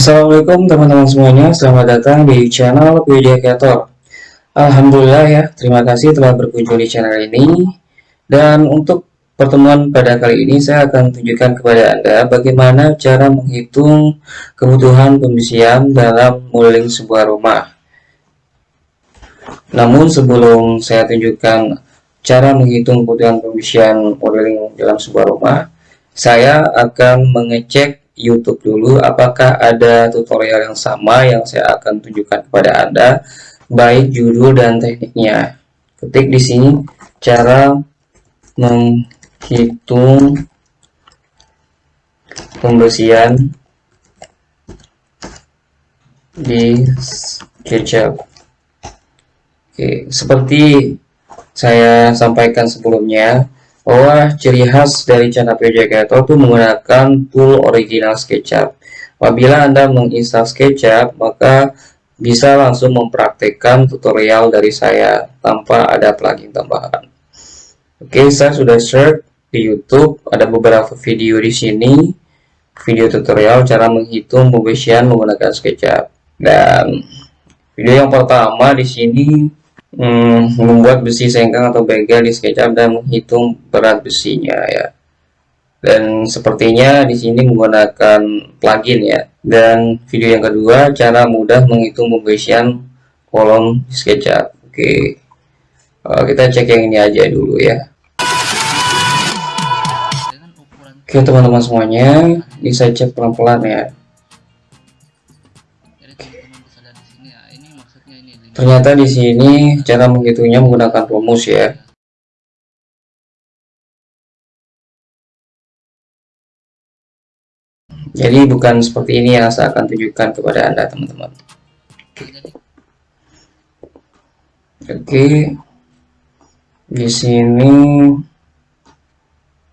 Assalamualaikum teman-teman semuanya, selamat datang di channel Widya Creator. Alhamdulillah ya, terima kasih telah berkunjung di channel ini. Dan untuk pertemuan pada kali ini saya akan tunjukkan kepada Anda bagaimana cara menghitung kebutuhan pembersihan dalam modeling sebuah rumah. Namun sebelum saya tunjukkan cara menghitung kebutuhan pembersihan modeling dalam sebuah rumah, saya akan mengecek YouTube dulu apakah ada tutorial yang sama yang saya akan tunjukkan kepada Anda baik judul dan tekniknya. Ketik di sini cara menghitung pembersihan di SketchUp. Oke, seperti saya sampaikan sebelumnya, bahwa ciri khas dari channel Creator itu menggunakan tool original SketchUp. Apabila Anda menginstal SketchUp, maka bisa langsung mempraktekkan tutorial dari saya tanpa ada plugin tambahan. Oke, saya sudah share di YouTube, ada beberapa video di sini, video tutorial cara menghitung pembersihan menggunakan SketchUp. Dan video yang pertama di sini hmm, membuat besi sengkang atau begel di SketchUp dan menghitung berat besinya ya. Dan sepertinya di sini menggunakan plugin ya. Dan video yang kedua cara mudah menghitung pembersihan kolom SketchUp. Oke. Uh, kita cek yang ini aja dulu ya. Oke teman-teman semuanya, ini saya cek pelan-pelan ya. Ternyata di sini cara menghitungnya menggunakan rumus ya. Jadi bukan seperti ini yang saya akan tunjukkan kepada Anda teman-teman. Oke. Di sini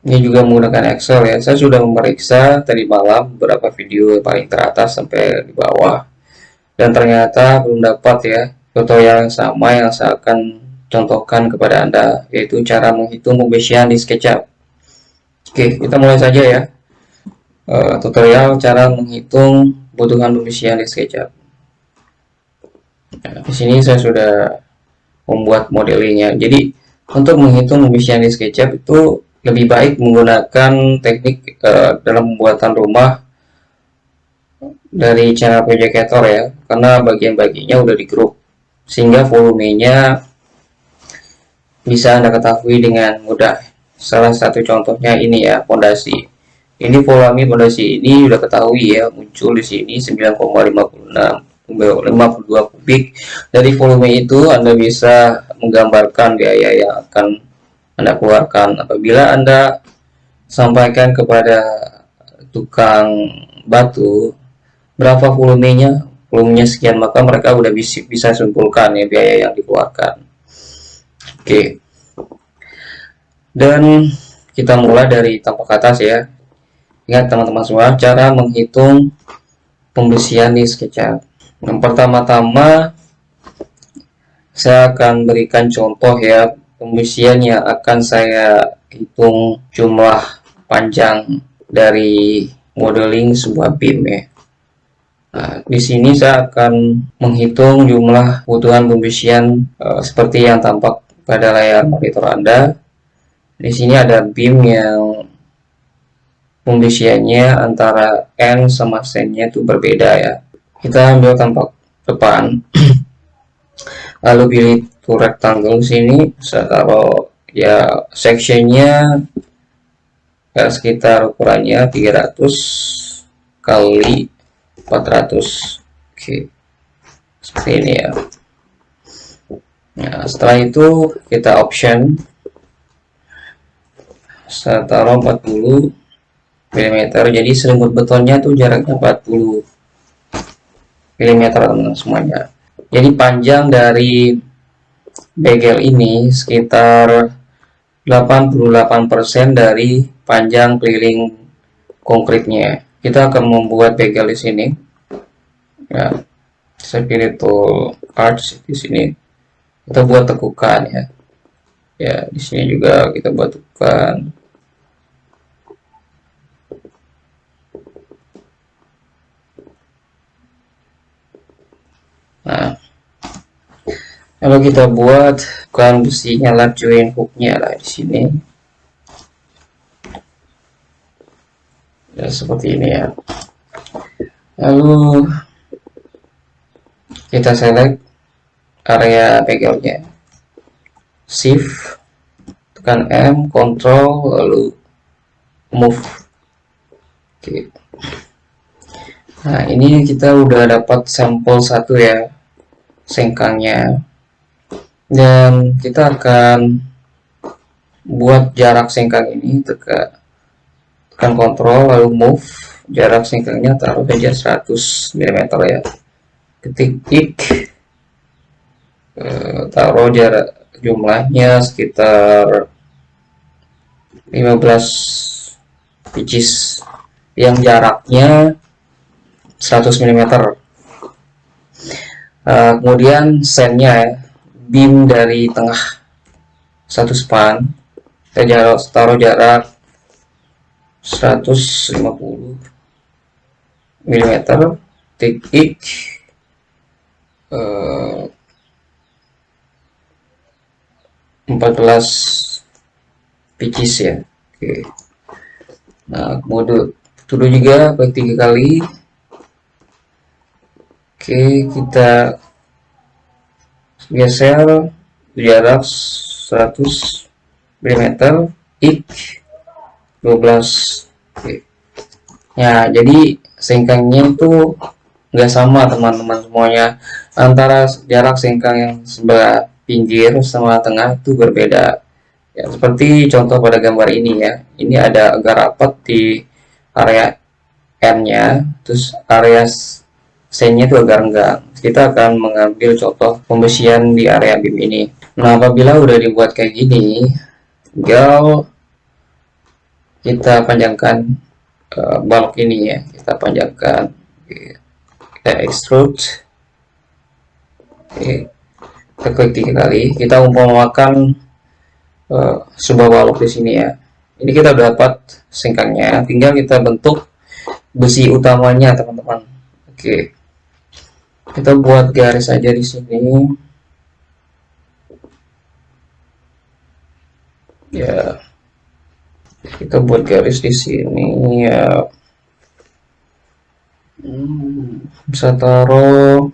ini juga menggunakan Excel ya. Saya sudah memeriksa tadi malam beberapa video paling teratas sampai di bawah. Dan ternyata belum dapat ya tutorial yang sama yang saya akan contohkan kepada Anda, yaitu cara menghitung pembersihan di SketchUp. Oke, kita mulai saja ya. Uh, tutorial cara menghitung kebutuhan pembersihan di SketchUp. Nah, di sini saya sudah membuat modelingnya. Jadi, untuk menghitung pembersihan di SketchUp itu lebih baik menggunakan teknik uh, dalam pembuatan rumah dari channel projector ya, karena bagian-bagiannya udah di grup sehingga volumenya bisa Anda ketahui dengan mudah. Salah satu contohnya ini ya, fondasi. Ini volume fondasi ini sudah ketahui ya, muncul di sini 9,56 52 kubik. Dari volume itu Anda bisa menggambarkan biaya yang akan Anda keluarkan apabila Anda sampaikan kepada tukang batu berapa volumenya volumenya sekian maka mereka udah bisa simpulkan ya biaya yang dikeluarkan. Oke. Dan kita mulai dari tampak atas ya. Ingat teman-teman semua cara menghitung pembersihan di SketchUp yang pertama-tama saya akan berikan contoh ya pembersihan yang akan saya hitung jumlah panjang dari modeling sebuah beam ya Nah, di sini saya akan menghitung jumlah kebutuhan pembersihan uh, seperti yang tampak pada layar monitor Anda. Di sini ada beam yang pembersihannya antara N sama Sen-nya itu berbeda ya. Kita ambil tampak depan. Lalu pilih to rectangle sini, saya taruh ya sectionnya ya, sekitar ukurannya 300 kali 400 oke. Seperti ini ya. Nah setelah itu kita option. Saya taruh 40 mm. Jadi selimut betonnya tuh jaraknya 40 mm teman-teman semuanya. Jadi panjang dari begel ini sekitar 88% dari panjang keliling konkretnya kita akan membuat bagel di sini. Ya saya pilih tool arch di sini. Kita buat tekukan ya. Ya di sini juga kita buat tekukan. Nah. Kalau kita buat kan besinya lah join hooknya lah di sini. Ya seperti ini ya. Lalu kita select area backgroundnya. Shift tekan M, Control, lalu move. Oke. Nah ini kita udah dapat sampel satu ya sengkangnya dan kita akan buat jarak sengkang ini tekan tekan kontrol lalu move. Jarak sengkangnya taruh saja 100 mm ya. Ketik ik e, taruh jarak jumlahnya sekitar 15 inches yang jaraknya 100 mm uh, kemudian sennya ya. Beam dari tengah. Satu span. Kita taruh jarak 150 mm titik uh, 14 pitches ya. Oke. Nah mode dulu juga baik tiga kali. Oke kita geser jarak 100 mm ik 12 Oke. ya jadi sengkangnya itu nggak sama teman-teman semuanya. Antara jarak sengkang yang sebelah pinggir sama tengah itu berbeda. Ya seperti contoh pada gambar ini ya. Ini ada agak rapat di area N nya terus area C nya itu agak renggang. Kita akan mengambil contoh pembesian di area BIM ini. Nah, apabila udah dibuat kayak gini, tinggal kita panjangkan uh, balok ini ya. Kita panjangkan, kita extrude. Kita klik tiga kali. Kita umpamakan uh, sebuah balok di sini ya. Ini kita dapat singkangnya. Tinggal kita bentuk besi utamanya, teman-teman. Oke kita buat garis aja di sini ya kita buat garis di sini ya. Hmm, bisa taruh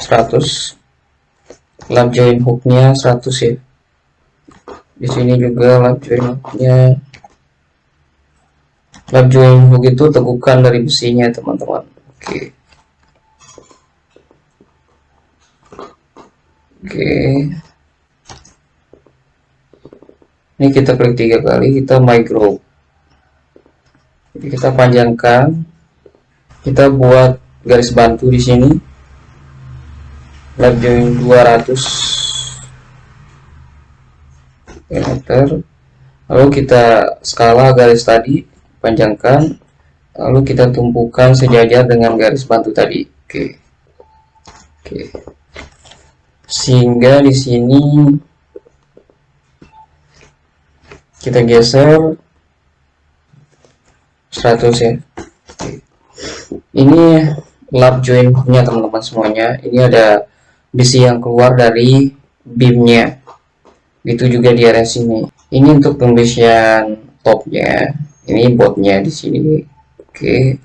100 lap join hooknya 100 ya. Di sini juga lap join hooknya. Lap join hook itu tegukan dari besinya teman-teman. Oke. Okay. oke ini kita klik tiga kali kita group jadi kita panjangkan. Kita buat garis bantu di sini. Lap join 200 meter. Lalu kita skala garis tadi panjangkan. Lalu kita tumpukan sejajar dengan garis bantu tadi. Oke. Oke. Sehingga di sini kita geser. 100 ya. Ini lap join nya teman-teman semuanya. Ini ada besi yang keluar dari beamnya. Itu juga di area sini. Ini untuk pembesian topnya. Ini botnya di sini. Oke.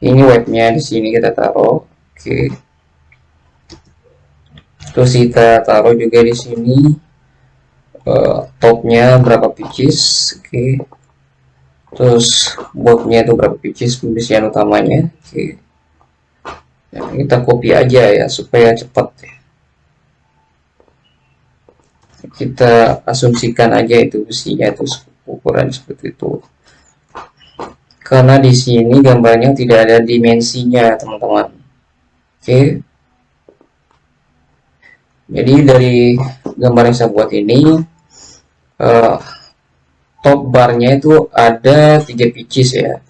Ini webnya di sini kita taruh. Oke. Terus kita taruh juga di sini uh, topnya berapa pitches oke okay. terus botnya itu berapa pitches pembesian utamanya oke okay. nah, kita copy aja ya supaya cepat ya. kita asumsikan aja itu besinya itu ukuran seperti itu karena di sini gambarnya tidak ada dimensinya teman-teman oke okay jadi dari gambar yang saya buat ini uh, top barnya itu ada tiga pitches ya.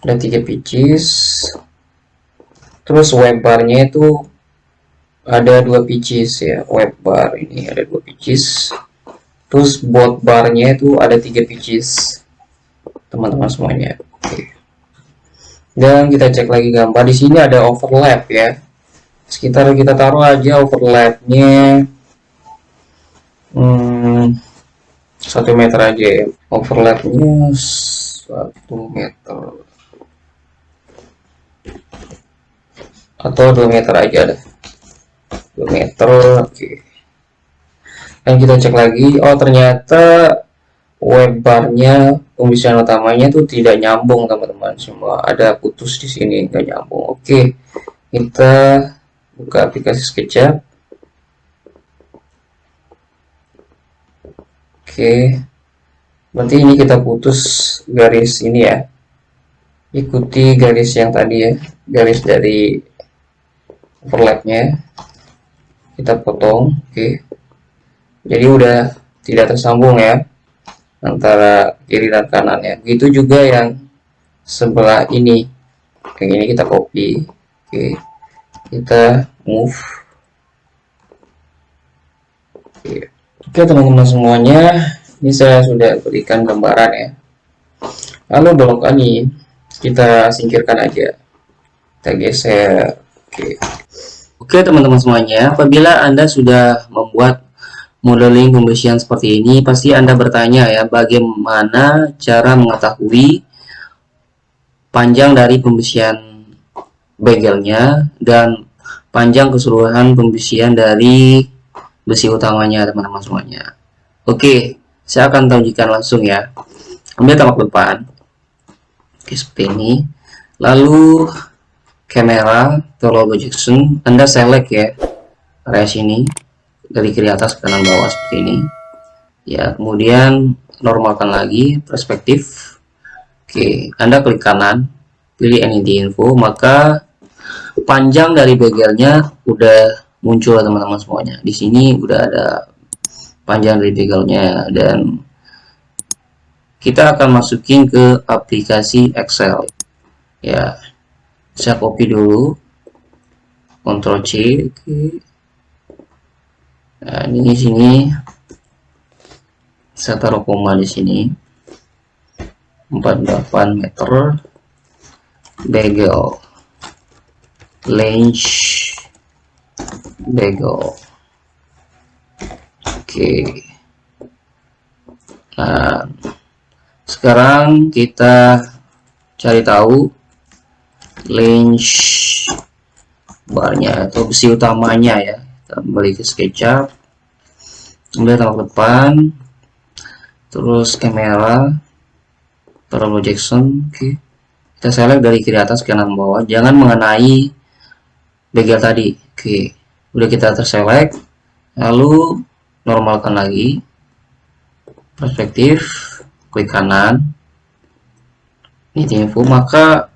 Ada tiga pitches terus web barnya itu ada dua pitches ya. Web bar ini ada dua pitches terus bot barnya itu ada tiga pitches teman-teman semuanya. Dan kita cek lagi gambar. Di sini ada overlap ya. Sekitar kita taruh aja overlapnya. Hmm, satu meter aja ya overlapnya satu meter. Atau dua meter aja deh dua meter oke. Okay. dan kita cek lagi oh ternyata web barnya pembicaraan utamanya tuh tidak nyambung teman-teman. Semua ada putus di sini nggak nyambung. Oke kita buka aplikasi SketchUp oke. Berarti ini kita putus garis ini ya. Ikuti garis yang tadi ya. Garis dari overlapnya. Kita potong. Oke. Jadi udah tidak tersambung ya antara kiri dan kanan ya. Begitu juga yang sebelah ini. Yang ini kita copy. Oke. Kita move. Oke oke teman-teman semuanya ini saya sudah berikan gambaran ya. Lalu blok ini kita singkirkan aja. Kita geser. Oke. Oke teman-teman semuanya apabila anda sudah membuat modeling pembersihan seperti ini, pasti Anda bertanya ya, bagaimana cara mengetahui panjang dari pembersihan begelnya dan panjang keseluruhan pembersihan dari besi utamanya teman-teman semuanya. Oke, saya akan tunjukkan langsung ya. Ambil tamak depan. Oke, seperti ini. Lalu kamera, logo Jackson, Anda select ya area sini dari kiri atas ke kanan bawah seperti ini ya kemudian normalkan lagi perspektif oke anda klik kanan pilih anything info maka panjang dari begelnya udah muncul teman-teman semuanya. Di sini udah ada panjang dari begelnya dan kita akan masukin ke aplikasi Excel. Ya saya copy dulu Ctrl C Nah, ini sini. Saya taruh koma di sini. 48 meter bagel bagel oke. Nah sekarang kita cari tahu range barnya atau besi utamanya ya. Kembali ke SketchUp kemudian tampak depan terus kamera Parallel Jackson oke. Kita select dari kiri atas ke kanan bawah. Jangan mengenai bagel tadi oke. Udah kita terselect lalu normalkan lagi. Perspektif klik kanan. Ini info. Maka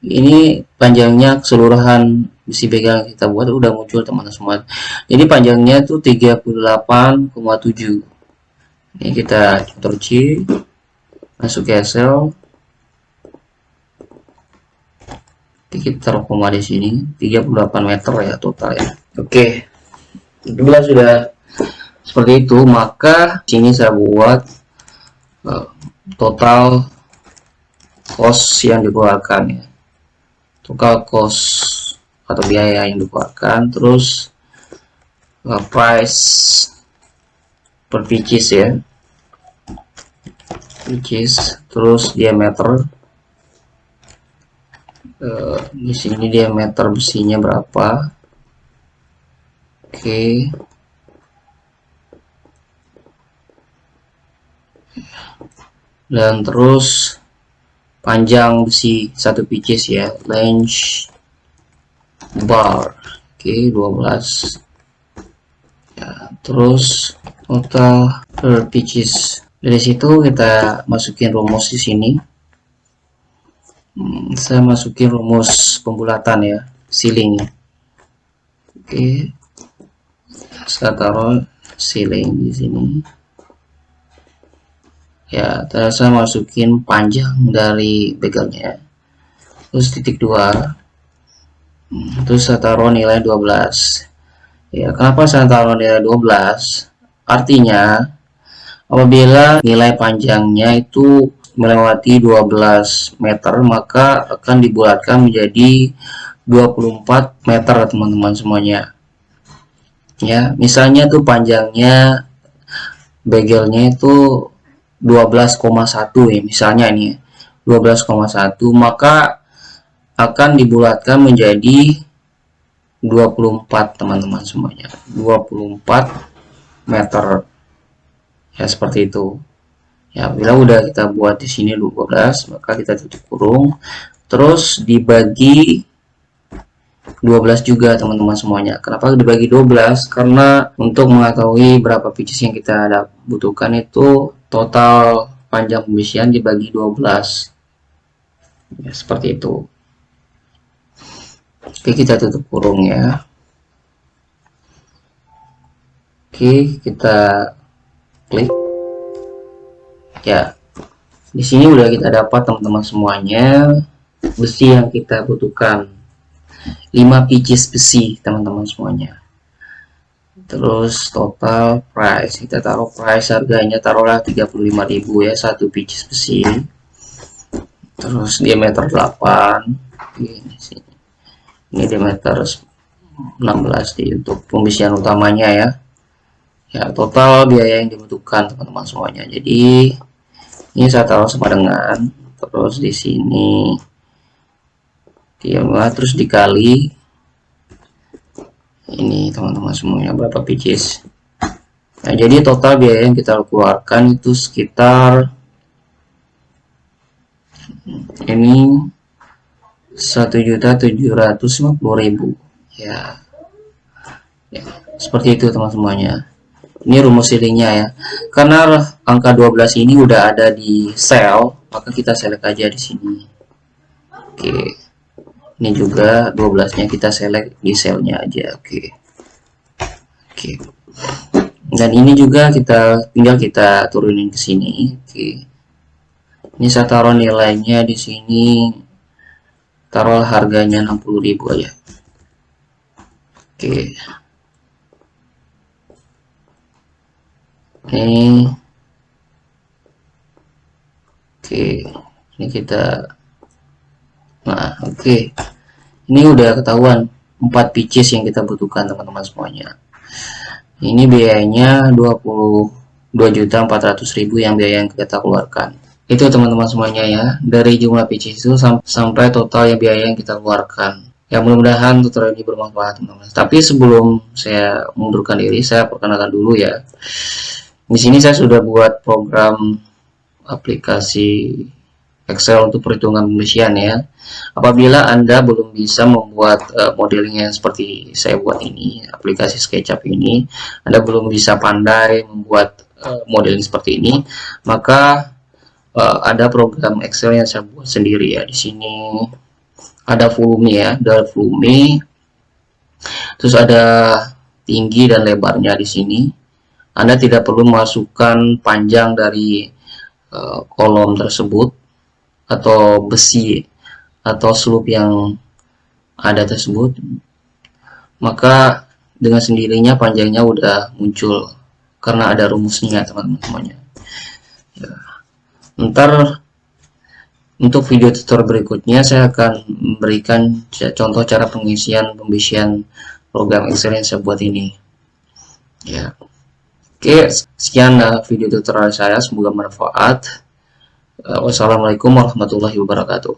ini panjangnya keseluruhan besi pegang kita buat udah muncul teman-teman semua. Jadi panjangnya tuh 38,7 ini kita Ctrl C masuk ke Excel kita taruh koma di sini 38 meter ya total ya oke. Bila sudah seperti itu maka sini saya buat uh, total cost yang dikeluarkan ya. Total cost atau biaya yang dikeluarkan terus uh, price per pieces ya. Pieces terus diameter. Uh, di sini diameter besinya berapa okay. dan terus panjang besi satu pieces ya length bar. Oke okay, 12 ya terus total per pitches dari situ kita masukin rumus di sini. Hmm, saya masukin rumus pembulatan ya ceiling oke. okay. Saya taruh ceiling di sini. Ya terus saya masukin panjang dari begalnya terus titik dua. Terus saya taruh nilai 12 ya kenapa saya taruh nilai 12 artinya apabila nilai panjangnya itu melewati 12 meter maka akan dibulatkan menjadi 24 meter teman-teman semuanya ya misalnya tuh panjangnya begelnya itu 12,1 ya misalnya ini 12,1 maka akan dibulatkan menjadi 24 teman-teman semuanya. 24 meter. Ya seperti itu. Ya bila udah kita buat di sini 12 maka kita tutup kurung terus dibagi 12 juga teman-teman semuanya. Kenapa dibagi 12 karena untuk mengetahui berapa pitches yang kita ada butuhkan itu total panjang pembisian dibagi 12 ya seperti itu. Oke kita tutup kurung ya. Oke kita klik. Ya di sini udah kita dapat teman-teman semuanya besi yang kita butuhkan 5 pieces besi teman-teman semuanya. Terus total price kita taruh price harganya taruhlah 35.000 ya satu pieces besi. Terus diameter 8 ini sini. Ini diameter 16 di untuk pembisian utamanya ya. Ya total biaya yang dibutuhkan teman-teman semuanya. Jadi ini saya taruh sama dengan terus di sini dia terus dikali. Ini teman-teman semuanya berapa pieces nah jadi total biaya yang kita keluarkan itu sekitar ini 1.750.000 ya. Ya seperti itu teman semuanya ini rumus silingnya ya. Karena angka 12 ini udah ada di sel maka kita select aja di sini. Oke ini juga 12 nya kita select di selnya aja oke okay. oke okay. dan ini juga kita tinggal kita turunin ke sini oke okay. ini saya taruh nilainya di sini taruh harganya 60.000 aja oke ini oke ini kita nah oke. Okay. ini udah ketahuan 4 pieces yang kita butuhkan teman-teman semuanya. Ini biayanya 22.400.000 yang biaya yang kita keluarkan. Itu teman-teman semuanya ya. Dari jumlah pieces itu sam sampai total yang biaya yang kita keluarkan. Ya mudah-mudahan tutorial ini bermanfaat teman-teman. Tapi sebelum saya mundurkan diri saya perkenalkan dulu ya. Di sini saya sudah buat program aplikasi Excel untuk perhitungan pembersihan ya. Apabila Anda belum bisa membuat uh, modeling yang seperti saya buat ini, aplikasi SketchUp ini, Anda belum bisa pandai membuat uh, modeling seperti ini, maka uh, ada program Excel yang saya buat sendiri ya. Di sini ada volume ya, ada volume. Terus ada tinggi dan lebarnya di sini. Anda tidak perlu masukkan panjang dari uh, kolom tersebut atau besi atau slope yang ada tersebut maka dengan sendirinya panjangnya udah muncul karena ada rumusnya teman-teman semuanya. Ya. ntar untuk video tutorial berikutnya saya akan memberikan contoh cara pengisian pembisian program Excel yang saya buat ini. Ya. Oke sekian video tutorial saya. Semoga bermanfaat Wassalamualaikum warahmatullahi wabarakatuh.